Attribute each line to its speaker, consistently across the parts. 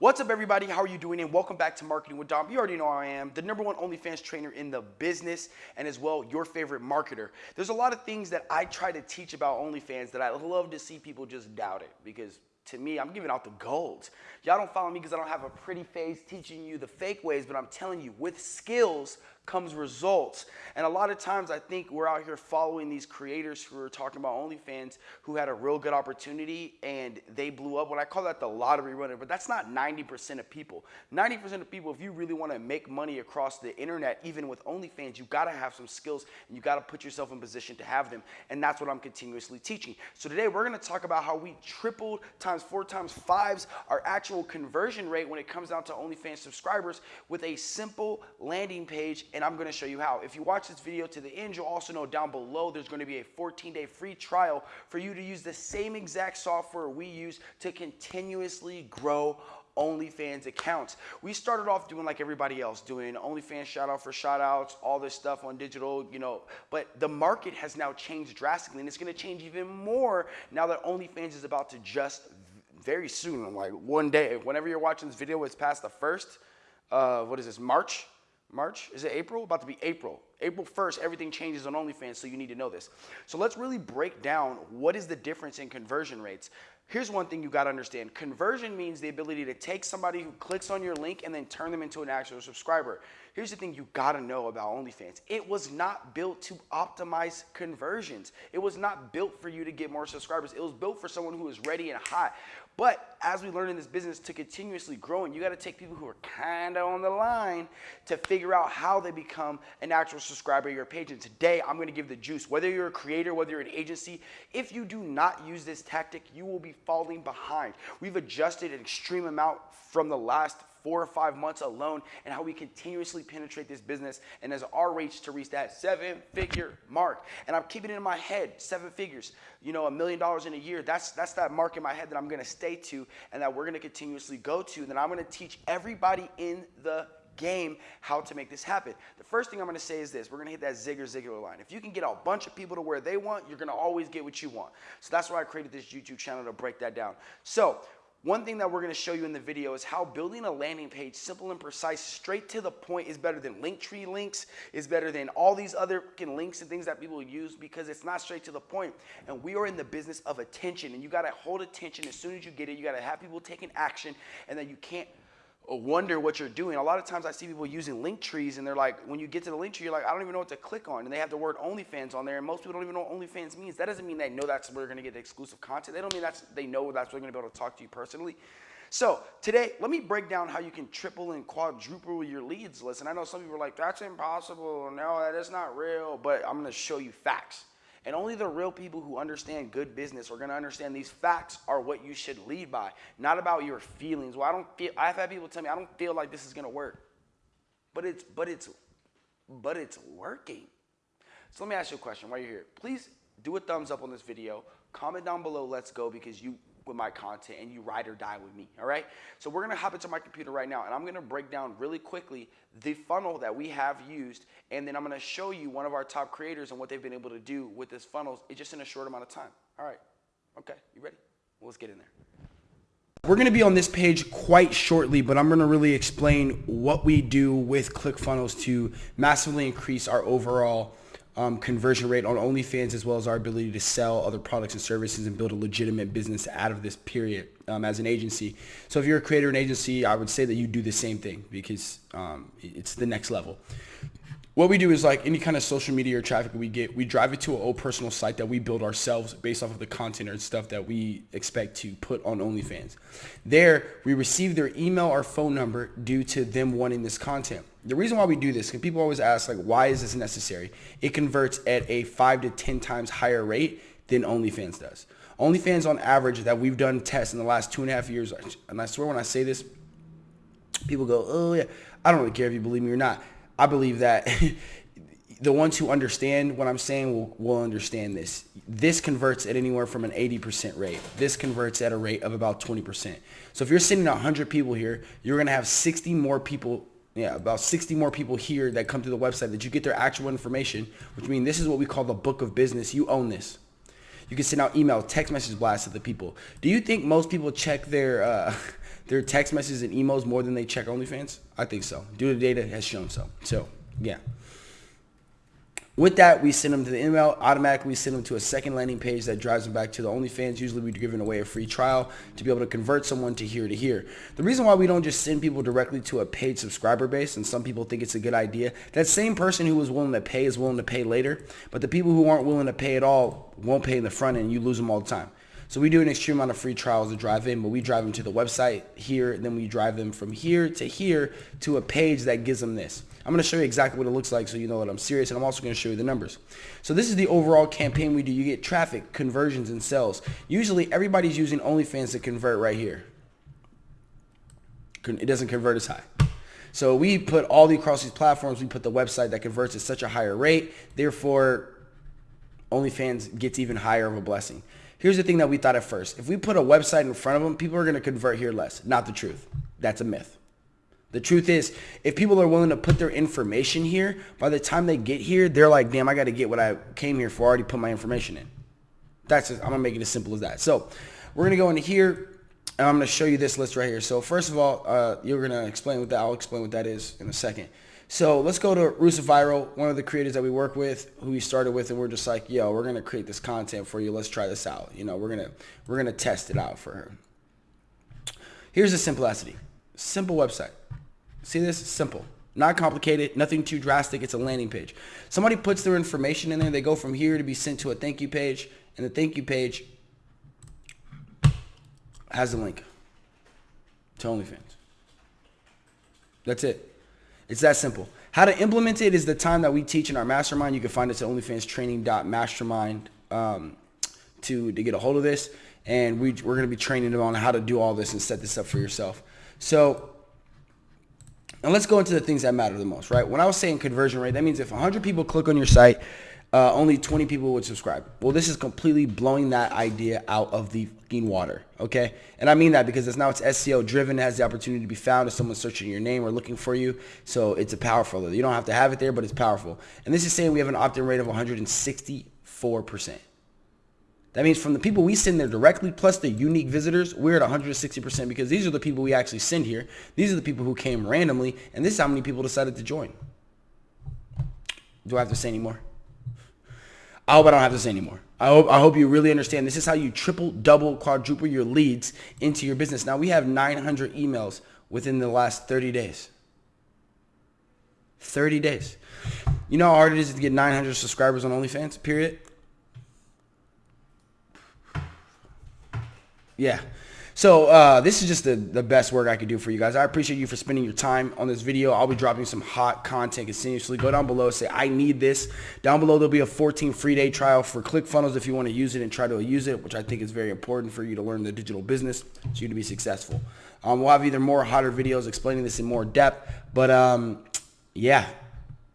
Speaker 1: What's up, everybody? How are you doing? And welcome back to Marketing with Dom. You already know I am the number one OnlyFans trainer in the business and as well your favorite marketer. There's a lot of things that I try to teach about OnlyFans that I love to see people just doubt it because to me, I'm giving out the gold. Y'all don't follow me because I don't have a pretty face teaching you the fake ways, but I'm telling you, with skills comes results. And a lot of times I think we're out here following these creators who are talking about OnlyFans who had a real good opportunity and they blew up. What I call that the lottery runner, but that's not 90% of people. 90% of people, if you really want to make money across the internet, even with OnlyFans, you got to have some skills and you got to put yourself in position to have them. And that's what I'm continuously teaching. So today we're going to talk about how we tripled times four times fives our actual conversion rate when it comes down to OnlyFans subscribers with a simple landing page and I'm gonna show you how. If you watch this video to the end, you'll also know down below there's gonna be a 14 day free trial for you to use the same exact software we use to continuously grow OnlyFans accounts. We started off doing like everybody else, doing OnlyFans shout out for shout outs, all this stuff on digital, you know, but the market has now changed drastically and it's gonna change even more now that OnlyFans is about to just very soon, like one day, whenever you're watching this video, it's past the first, uh, what is this, March? March? Is it April? About to be April. April 1st, everything changes on OnlyFans, so you need to know this. So let's really break down what is the difference in conversion rates. Here's one thing you got to understand. Conversion means the ability to take somebody who clicks on your link and then turn them into an actual subscriber. Here's the thing you got to know about OnlyFans. It was not built to optimize conversions. It was not built for you to get more subscribers. It was built for someone who is ready and hot. But as we learn in this business to continuously grow, and you got to take people who are kind of on the line to figure out how they become an actual subscriber of your page. And today I'm going to give the juice. Whether you're a creator, whether you're an agency, if you do not use this tactic, you will be falling behind. We've adjusted an extreme amount from the last four or five months alone and how we continuously penetrate this business and as our reach to reach that seven figure mark. And I'm keeping it in my head, seven figures, you know, a million dollars in a year. That's, that's that mark in my head that I'm going to stay to and that we're going to continuously go to. And then I'm going to teach everybody in the game how to make this happen. The first thing I'm going to say is this. We're going to hit that Zig Ziglar line. If you can get a bunch of people to where they want, you're going to always get what you want. So that's why I created this YouTube channel to break that down. So one thing that we're going to show you in the video is how building a landing page, simple and precise, straight to the point is better than Linktree links, is better than all these other links and things that people use because it's not straight to the point. And we are in the business of attention and you got to hold attention as soon as you get it. You got to have people taking action and then you can't wonder what you're doing. A lot of times I see people using link trees and they're like, when you get to the link tree, you're like, I don't even know what to click on. And they have the word OnlyFans on there and most people don't even know what OnlyFans means. That doesn't mean they know that's where they're gonna get the exclusive content. They don't mean that's, they know that's where they're gonna be able to talk to you personally. So today, let me break down how you can triple and quadruple your leads list. And I know some people are like, that's impossible. No, that is not real. But I'm gonna show you facts. And only the real people who understand good business are going to understand these facts are what you should lead by, not about your feelings. Well, I don't feel I've had people tell me I don't feel like this is going to work. But it's but it's but it's working. So let me ask you a question while you're here. Please do a thumbs up on this video. Comment down below let's go because you with my content and you ride or die with me, all right? So we're gonna hop into my computer right now and I'm gonna break down really quickly the funnel that we have used and then I'm gonna show you one of our top creators and what they've been able to do with this funnel just in a short amount of time. All right, okay, you ready? Well, let's get in there. We're going to be on this page quite shortly, but I'm going to really explain what we do with ClickFunnels to massively increase our overall um, conversion rate on OnlyFans as well as our ability to sell other products and services and build a legitimate business out of this period um, as an agency. So if you're a creator and agency, I would say that you do the same thing because um, it's the next level what we do is like any kind of social media or traffic we get, we drive it to an old personal site that we build ourselves based off of the content or stuff that we expect to put on OnlyFans. There, we receive their email or phone number due to them wanting this content. The reason why we do this, because people always ask like, why is this necessary? It converts at a five to 10 times higher rate than OnlyFans does. OnlyFans on average that we've done tests in the last two and a half years, and I swear when I say this, people go, oh yeah, I don't really care if you believe me or not I believe that the ones who understand what I'm saying will, will understand this. This converts at anywhere from an 80% rate. This converts at a rate of about 20%. So if you're sending 100 people here, you're going to have 60 more people yeah, about 60 more people here that come to the website that you get their actual information, which means this is what we call the book of business. You own this. You can send out email, text message blasts to the people. Do you think most people check their uh, their text messages and emails more than they check OnlyFans? I think so. Due to data has shown so. So, yeah. With that, we send them to the email. Automatically, send them to a second landing page that drives them back to the OnlyFans. Usually, we're giving away a free trial to be able to convert someone to here to here. The reason why we don't just send people directly to a paid subscriber base, and some people think it's a good idea, that same person who was willing to pay is willing to pay later, but the people who aren't willing to pay at all won't pay in the front end. You lose them all the time. So we do an extreme amount of free trials to drive in, but we drive them to the website here, then we drive them from here to here to a page that gives them this. I'm going to show you exactly what it looks like so you know that I'm serious, and I'm also going to show you the numbers. So this is the overall campaign we do. You get traffic, conversions, and sales. Usually everybody's using OnlyFans to convert right here. It doesn't convert as high. So we put all the across these platforms, we put the website that converts at such a higher rate. Therefore, OnlyFans gets even higher of a blessing. Here's the thing that we thought at first. If we put a website in front of them, people are going to convert here less. Not the truth. That's a myth. The truth is, if people are willing to put their information here, by the time they get here, they're like, damn, I got to get what I came here for. I already put my information in. That's just, I'm going to make it as simple as that. So we're going to go into here, and I'm going to show you this list right here. So first of all, uh, you're going to explain what that, I'll explain what that is in a second. So let's go to Rusa Viral, one of the creators that we work with, who we started with, and we're just like, yo, we're gonna create this content for you. Let's try this out. You know, we're gonna we're gonna test it out for her. Here's the simplicity. Simple website. See this? Simple. Not complicated, nothing too drastic. It's a landing page. Somebody puts their information in there. They go from here to be sent to a thank you page. And the thank you page has a link to OnlyFans. That's it. It's that simple. How to implement it is the time that we teach in our mastermind. You can find us at onlyfanstraining.mastermind um, to, to get a hold of this. And we, we're going to be training them on how to do all this and set this up for yourself. So and let's go into the things that matter the most, right? When I was saying conversion rate, that means if 100 people click on your site, uh, only 20 people would subscribe. Well, this is completely blowing that idea out of the fucking water, okay? And I mean that because it's now it's SEO driven, it has the opportunity to be found if someone's searching your name or looking for you. So it's a powerful. You don't have to have it there, but it's powerful. And this is saying we have an opt-in rate of 164%. That means from the people we send there directly, plus the unique visitors, we're at 160% because these are the people we actually send here. These are the people who came randomly, and this is how many people decided to join. Do I have to say anymore? I hope I don't have to say anymore. I hope I hope you really understand. This is how you triple, double, quadruple your leads into your business. Now we have 900 emails within the last 30 days. 30 days. You know how hard it is to get 900 subscribers on OnlyFans, period? Yeah. So uh, this is just the, the best work I could do for you guys. I appreciate you for spending your time on this video. I'll be dropping some hot content continuously. Go down below, say, I need this. Down below, there'll be a 14 free day trial for ClickFunnels if you want to use it and try to use it, which I think is very important for you to learn the digital business so you to be successful. Um, we'll have either more hotter videos explaining this in more depth, but um, yeah,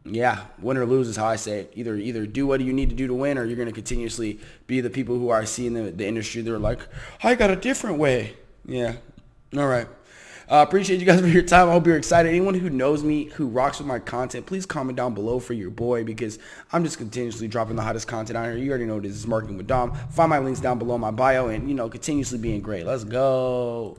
Speaker 1: yeah, win or lose is how I say it. Either either do what you need to do to win, or you're going to continuously be the people who are seeing the, the industry. They're like, I got a different way. Yeah. All right. Uh, appreciate you guys for your time. I hope you're excited. Anyone who knows me, who rocks with my content, please comment down below for your boy because I'm just continuously dropping the hottest content out here. You already know this is Marketing with Dom. Find my links down below my bio and, you know, continuously being great. Let's go.